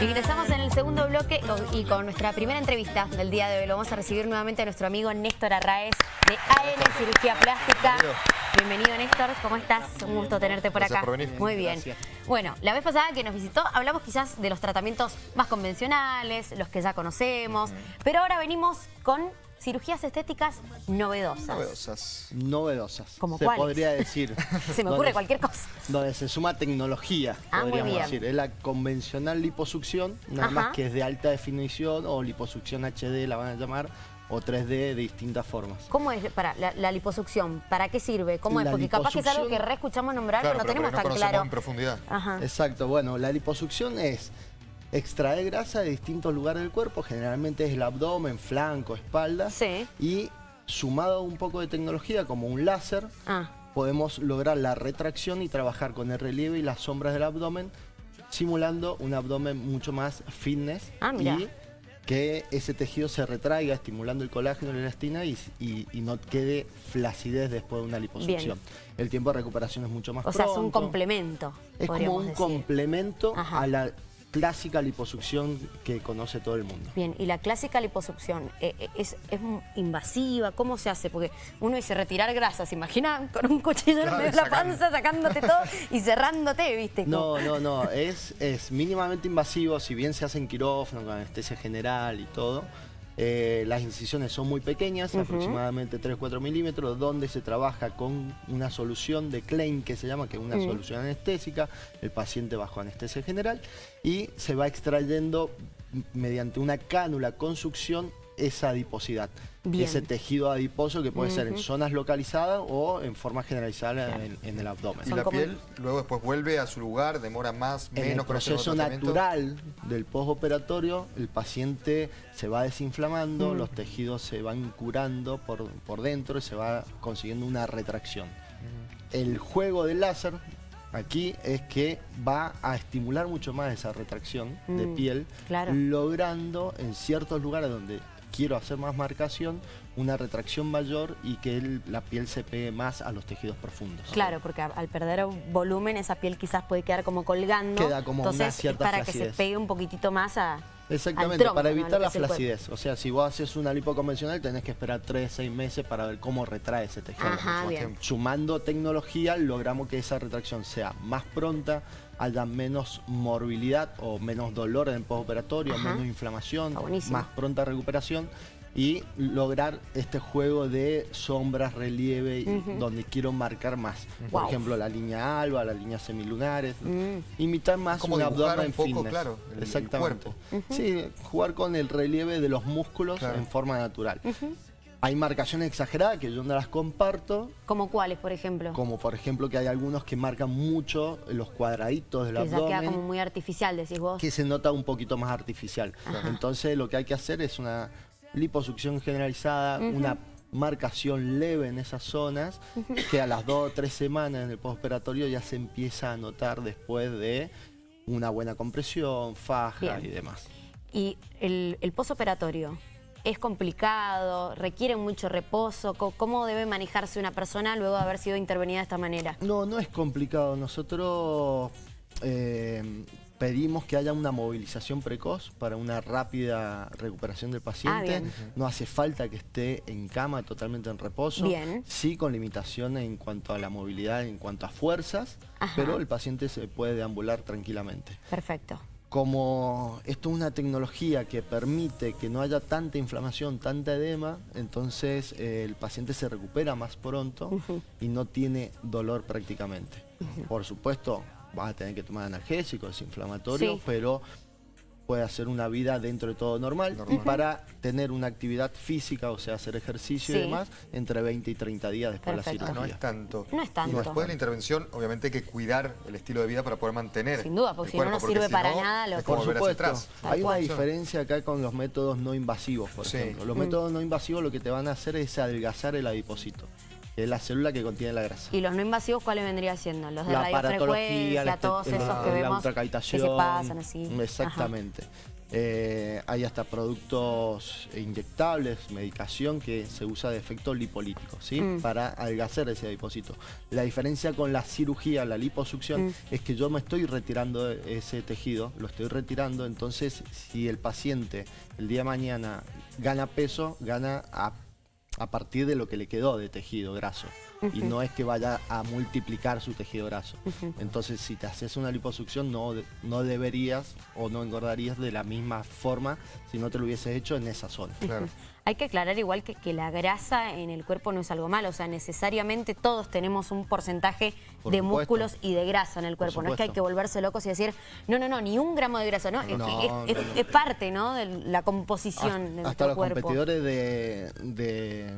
Ingresamos en el segundo bloque y con nuestra primera entrevista del día de hoy. Lo vamos a recibir nuevamente a nuestro amigo Néstor Arraez de AN Cirugía Plástica. Bienvenido Néstor, ¿cómo estás? Un gusto tenerte por acá. Muy bien. Bueno, la vez pasada que nos visitó hablamos quizás de los tratamientos más convencionales, los que ya conocemos, pero ahora venimos con cirugías estéticas novedosas. Novedosas. Novedosas. ¿Como se podría decir. se me ocurre cualquier cosa. Donde se suma tecnología, ah, podríamos decir. Es la convencional liposucción, nada más que es de alta definición o liposucción HD la van a llamar o 3D de distintas formas. ¿Cómo es para la, liposucción? ¿Para qué sirve? ¿Cómo es? Porque capaz que es algo que re escuchamos nombrar, pero no tenemos tan claro. en profundidad. Exacto, bueno, la liposucción es extraer grasa de distintos lugares del cuerpo, generalmente es el abdomen, flanco, espalda. Sí. Y sumado un poco de tecnología como un láser, ah. podemos lograr la retracción y trabajar con el relieve y las sombras del abdomen, simulando un abdomen mucho más fitness. Ah, y que ese tejido se retraiga, estimulando el colágeno y la elastina y, no quede flacidez después de una liposucción. El tiempo de recuperación es mucho más O sea, es un complemento, Es como un complemento a la clásica liposucción que conoce todo el mundo. Bien, y la clásica liposucción, eh, eh, ¿es, invasiva? ¿Cómo se hace? Porque uno dice retirar grasa, ¿se imagina? Con un cuchillo en medio de la panza, sacándote todo y cerrándote, ¿viste? No, no, no, es, es mínimamente invasivo, si bien se hace en quirófano, con anestesia general y todo, eh, las incisiones son muy pequeñas, aproximadamente 3-4 milímetros, donde se trabaja con una solución de Klein, que se llama, que es una mm. solución anestésica, el paciente bajo anestesia general, y se va extrayendo mediante una cánula con succión esa adiposidad, ese tejido adiposo que puede ser en zonas localizadas o en forma generalizada en, el abdomen. Y la piel luego después vuelve a su lugar, demora más, menos. En el proceso natural del postoperatorio, el paciente se va desinflamando, los tejidos se van curando por, por dentro y se va consiguiendo una retracción. El juego del láser aquí es que va a estimular mucho más esa retracción de mm, piel, logrando en ciertos lugares donde quiero hacer más marcación, una retracción mayor y que la piel se pegue más a los tejidos profundos. Claro, porque al perder volumen esa piel quizás puede quedar como colgando. Queda como Entonces, una cierta para que se pegue un poquitito más a, Exactamente, para evitar la flacidez. O sea, si vos haces una lipo convencional tenés que esperar 3, 6 meses para ver cómo retrae ese tejido. Sumando tecnología logramos que esa retracción sea más pronta, haya menos morbilidad o menos dolor en el postoperatorio, menos inflamación, más pronta recuperación y lograr este juego de sombras, relieve, donde quiero marcar más. Por ejemplo, la línea alba, la línea semilunares, mm. imitar más Como un abdomen un poco, claro, Exactamente. Sí, jugar con el relieve de los músculos en forma natural. Hay marcaciones exageradas que yo no las comparto. ¿Como cuáles, por ejemplo? Como por ejemplo que hay algunos que marcan mucho los cuadraditos del que abdomen. Que queda como muy artificial, decís vos. Que se nota un poquito más artificial. Entonces lo que hay que hacer es una liposucción generalizada, una marcación leve en esas zonas, que a las dos o tres semanas en el postoperatorio ya se empieza a notar después de una buena compresión, faja y demás. ¿Y el, el postoperatorio? ¿Es complicado? ¿Requiere mucho reposo? ¿Cómo debe manejarse una persona luego de haber sido intervenida de esta manera? No, no es complicado. Nosotros eh, pedimos que haya una movilización precoz para una rápida recuperación del paciente. Ah, no hace falta que esté en cama totalmente en reposo. Sí con limitaciones en cuanto a la movilidad, en cuanto a fuerzas, pero el paciente se puede deambular tranquilamente. Perfecto. Como esto es una tecnología que permite que no haya tanta inflamación, tanta edema, entonces eh, el paciente se recupera más pronto y no tiene dolor prácticamente. Por supuesto, vas a tener que tomar analgésicos, desinflamatorios, pero puede hacer una vida dentro de todo normal, y para tener una actividad física, o sea, hacer ejercicio y demás, entre 20 y 30 días después de la cirugía. No es tanto. No es tanto. Y después de la intervención, obviamente hay que cuidar el estilo de vida para poder mantener Sin duda, porque si no, no sirve para nada. Lo Por supuesto, hay una diferencia acá con los métodos no invasivos, por ejemplo. Los métodos no invasivos lo que te van a hacer es adelgazar el adipocito es la célula que contiene la grasa. ¿Y los no invasivos cuáles vendría siendo? Los de la radiofrecuencia, todos esos que vemos que se pasan así. Exactamente. Eh, hay hasta productos inyectables, medicación que se usa de efecto lipolítico, ¿sí? Mm. Para adelgazar ese adipocito. La diferencia con la cirugía, la liposucción, mm. es que yo me estoy retirando ese tejido, lo estoy retirando, entonces si el paciente el día de mañana gana peso, gana a, a partir de lo que le quedó de tejido graso. Y no es que vaya a multiplicar su tejido graso. Entonces, si te haces una liposucción, no, no deberías o no engordarías de la misma forma si no te lo hubieses hecho en esa zona. Hay que aclarar igual que, que, la grasa en el cuerpo no es algo malo, o sea, necesariamente todos tenemos un porcentaje de músculos y de grasa en el cuerpo. No es que hay que volverse locos y decir, no, no, no, ni un gramo de grasa, ¿no? es, parte, ¿no? De la composición de Hasta los competidores de, eh,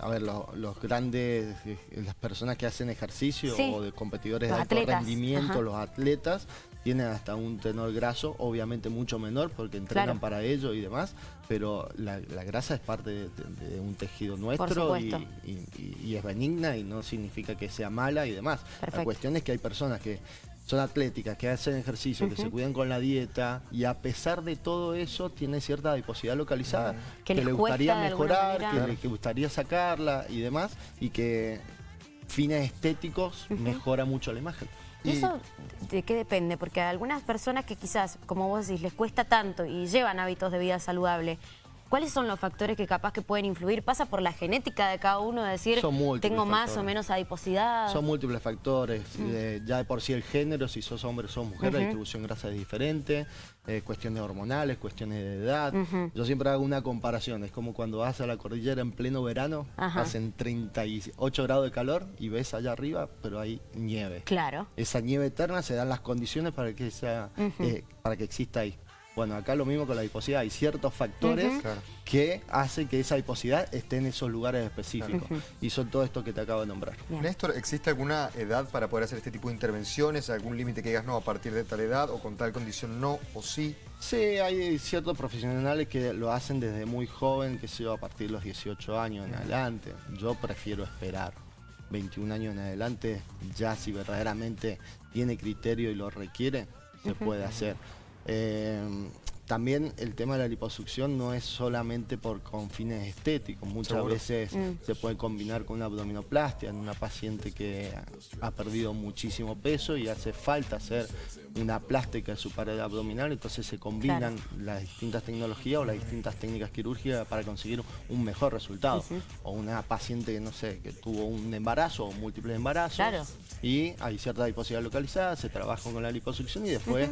a ver, los, grandes, eh, las personas que hacen ejercicio o de competidores de alto rendimiento, los atletas, tienen hasta un tenor graso, obviamente mucho menor porque entrenan para ello y demás, pero la, grasa es parte de, un tejido nuestro y, es benigna y no significa que sea mala y demás. La cuestión es que hay personas que son atléticas, que hacen ejercicio, que se cuidan con la dieta y a pesar de todo eso tiene cierta adiposidad localizada, que, le gustaría mejorar, que le gustaría sacarla y demás y que fines estéticos mejora mucho la imagen. ¿Y eso de qué depende? Porque a algunas personas que quizás, como vos decís, les cuesta tanto y llevan hábitos de vida saludable, ¿Cuáles son los factores que capaz que pueden influir? ¿Pasa por la genética de cada uno? De decir, tengo más o menos adiposidad. Son múltiples factores. Mm. Eh, ya de por sí el género, si sos hombre o sos mujer, la distribución grasa es diferente. Eh, cuestiones hormonales, cuestiones de edad. Yo siempre hago una comparación. Es como cuando vas a la cordillera en pleno verano, hacen 38 grados de calor y ves allá arriba, pero hay nieve. Claro. Esa nieve eterna se dan las condiciones para que, sea, eh, para que exista ahí. Bueno, acá lo mismo con la adiposidad. Hay ciertos factores que hacen que esa adiposidad esté en esos lugares específicos. Y son todo esto que te acabo de nombrar. Néstor, ¿existe alguna edad para poder hacer este tipo de intervenciones? ¿Algún límite que digas no a partir de tal edad o con tal condición no o sí? Sí, hay ciertos profesionales que lo hacen desde muy joven, que sé yo, a partir de los 18 años en adelante. Yo prefiero esperar. 21 años en adelante, ya si verdaderamente tiene criterio y lo requiere, se puede hacer. Eh, también el tema de la liposucción no es solamente por con fines estéticos, muchas veces mm. se puede combinar con una abdominoplastia en una paciente que ha perdido muchísimo peso y hace falta hacer una plástica de su pared abdominal, entonces se combinan las distintas tecnologías o las distintas técnicas quirúrgicas para conseguir un mejor resultado. O una paciente que no sé, que tuvo un embarazo o múltiples embarazos y hay cierta adiposidad localizada, se trabaja con la liposucción y después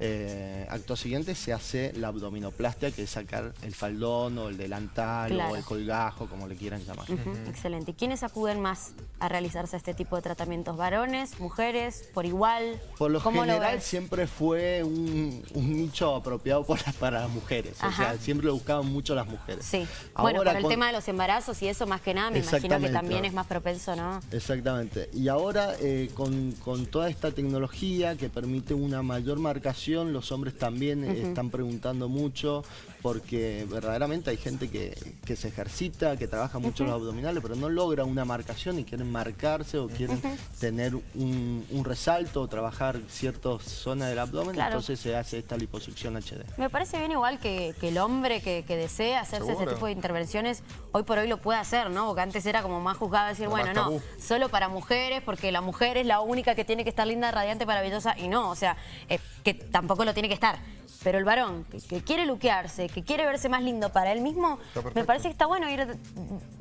eh, acto siguiente se hace la abdominoplastia, que es sacar el faldón o el delantal o el colgajo, como le quieran llamar. Excelente. ¿Y quiénes acuden más a realizarse este tipo de tratamientos? ¿Varones, mujeres, por igual? Por lo general siempre fue un, nicho apropiado para las mujeres. O sea, siempre lo buscaban mucho las mujeres. Sí. bueno, por el tema de los embarazos y eso más que nada, me imagino que también es más propenso, ¿no? Exactamente. Y ahora eh, con, con toda esta tecnología que permite una mayor marcación los hombres también están preguntando mucho porque verdaderamente hay gente que, se ejercita, que trabaja mucho los abdominales, pero no logra una marcación y quieren marcarse o quieren tener un, resalto o trabajar ciertas zonas del abdomen, entonces se hace esta liposucción HD. Me parece bien igual que, el hombre que, desea hacerse ese tipo de intervenciones, hoy por hoy lo puede hacer, ¿no? Porque antes era como más juzgado decir, bueno, no, solo para mujeres, porque la mujer es la única que tiene que estar linda, radiante, maravillosa, y no, o sea, eh, que tampoco lo tiene que estar. Pero el varón que, quiere luquearse, que quiere verse más lindo para él mismo, me parece que está bueno ir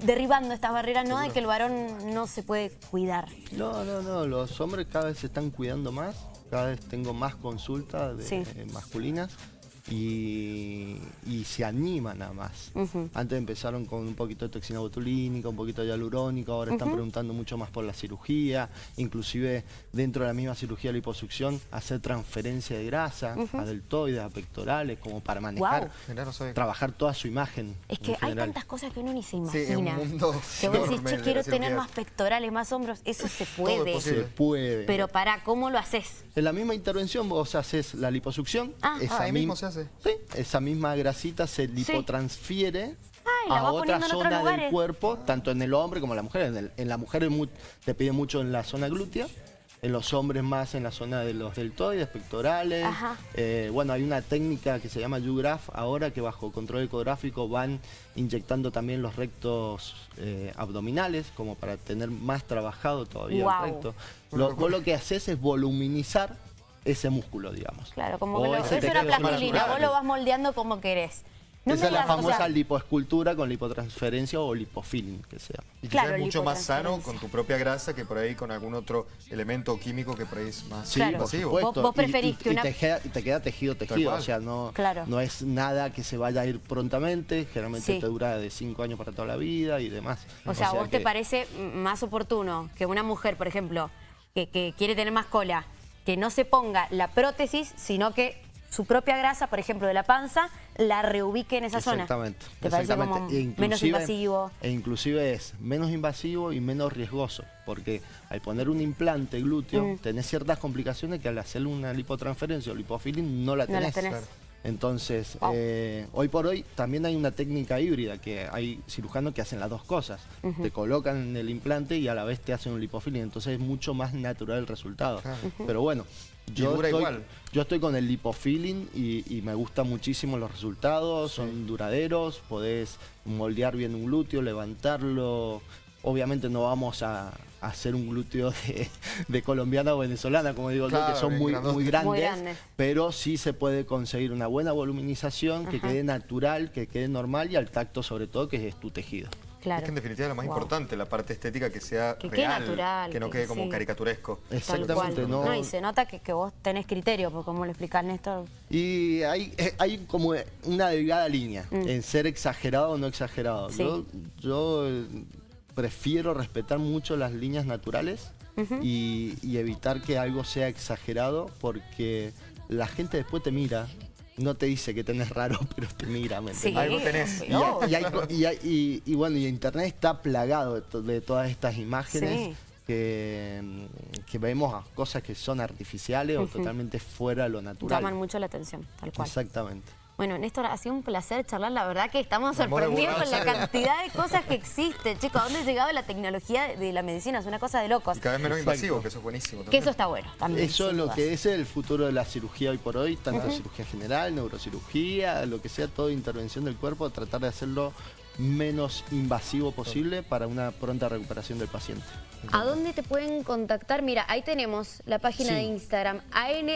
derribando estas barreras, no de que el varón no se puede cuidar. No, no, no, los hombres cada vez se están cuidando más, cada vez tengo más consultas de, masculinas y, se animan nada más. Antes empezaron con un poquito de toxina botulínica, un poquito de hialurónico, ahora están preguntando mucho más por la cirugía, inclusive dentro de la misma cirugía de liposucción, hacer transferencia de grasa a deltoides, a pectorales, como para manejar, trabajar toda su imagen. Es que hay tantas cosas que uno ni se imagina. que vos decís, che, quiero tener más pectorales, más hombros, eso se puede. Se puede. Pero para, ¿cómo lo haces? En la misma intervención vos haces la liposucción, ah, esa ah, mismo se hace. Sí, esa misma grasita se lipotransfiere a otra zona del cuerpo, tanto en el hombre como en la mujer. En, la mujer te pide mucho en la zona glútea en los hombres más en la zona de los deltoides, pectorales. Eh, bueno, hay una técnica que se llama U-Graph ahora que bajo control ecográfico van inyectando también los rectos eh, abdominales como para tener más trabajado todavía el recto. Lo, vos lo que haces es voluminizar ese músculo, digamos. Claro, como que lo, es una plastilina, vos lo vas moldeando como querés. Esa es la famosa lipoescultura con lipotransferencia o lipofilling, que sea. Y claro, es mucho más sano con tu propia grasa que por ahí con algún otro elemento químico que por ahí es más sí, invasivo. Vos, preferís que una... Y te, queda, tejido, tejido. O sea, no, no es nada que se vaya a ir prontamente. Generalmente te dura de 5 años para toda la vida y demás. O sea, ¿vos te parece más oportuno que una mujer, por ejemplo, que, que quiere tener más cola, que no se ponga la prótesis, sino que su propia grasa, por ejemplo, de la panza, la reubique en esa zona. Exactamente. ¿Te parece como e menos invasivo? E inclusive es menos invasivo y menos riesgoso, porque al poner un implante glúteo, mm. tenés ciertas complicaciones que al hacer una lipotransferencia o lipofilling no la tenés. Entonces, eh, hoy por hoy también hay una técnica híbrida, que hay cirujanos que hacen las dos cosas. Te colocan el implante y a la vez te hacen un lipofilling, entonces es mucho más natural el resultado. Pero bueno, yo estoy, yo estoy con el lipofilling y, y, me gustan muchísimo los resultados, son duraderos, podés moldear bien un glúteo, levantarlo. Obviamente no vamos a, hacer un glúteo de, colombiana o venezolana, como digo yo, que son muy, muy, grandes, pero sí se puede conseguir una buena voluminización, que quede natural, que quede normal y al tacto sobre todo, que es tu tejido. Es que en definitiva es lo más importante, la parte estética que sea que real, natural, que no quede como caricaturesco. Exactamente. No... y se nota que, que vos tenés criterio, por cómo lo explicás, Néstor. Y hay, eh, hay como una delgada línea mm. en ser exagerado o no exagerado. Yo, yo prefiero respetar mucho las líneas naturales y, y evitar que algo sea exagerado porque la gente después te mira no te dice que tenés raro, pero te mira, ¿me sí, Algo tenés. Y, bueno, y internet está plagado de, todas estas imágenes que, que, vemos cosas que son artificiales o totalmente fuera de lo natural. Llaman mucho la atención, tal cual. Exactamente. Bueno, Néstor, ha sido un placer charlar. La verdad que estamos sorprendidos con la cantidad de cosas que existen. Chicos, ¿a dónde ha llegado la tecnología de la medicina? Es una cosa de locos. Y cada vez menos invasivo, que eso es buenísimo. Que eso está bueno también. Eso es lo que es el futuro de la cirugía hoy por hoy, tanto cirugía general, neurocirugía, lo que sea, toda intervención del cuerpo, tratar de hacerlo menos invasivo posible para una pronta recuperación del paciente. ¿A dónde te pueden contactar? Mira, ahí tenemos la página de Instagram, AN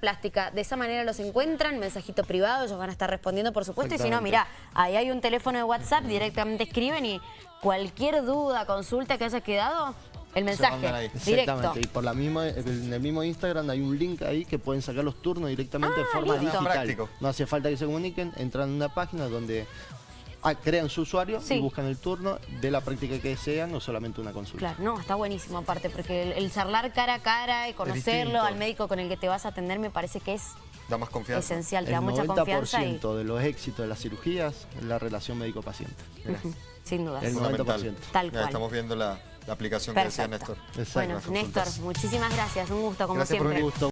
Plástica. De esa manera los encuentran, mensajito privado, ellos van a estar respondiendo, por supuesto. Y si no, mira, ahí hay un teléfono de WhatsApp, directamente escriben y cualquier duda, consulta que haya quedado, el mensaje, Exactamente, y por la misma, en el mismo Instagram hay un link ahí que pueden sacar los turnos directamente de ah, forma digital. No hace falta que se comuniquen, entran en una página donde Ah, crean su usuario y buscan el turno de la práctica que desean o solamente una consulta. Claro, no, está buenísimo aparte, porque el, charlar cara a cara y conocerlo al médico con el que te vas a atender me parece que es da más confianza. Esencial, te da mucha confianza. El 90% de los éxitos de las cirugías es la relación médico-paciente. Sin duda. El 90%. Tal cual. estamos viendo la, aplicación que decía Néstor. Bueno, Néstor, muchísimas gracias. Un gusto, como siempre. Por un gusto.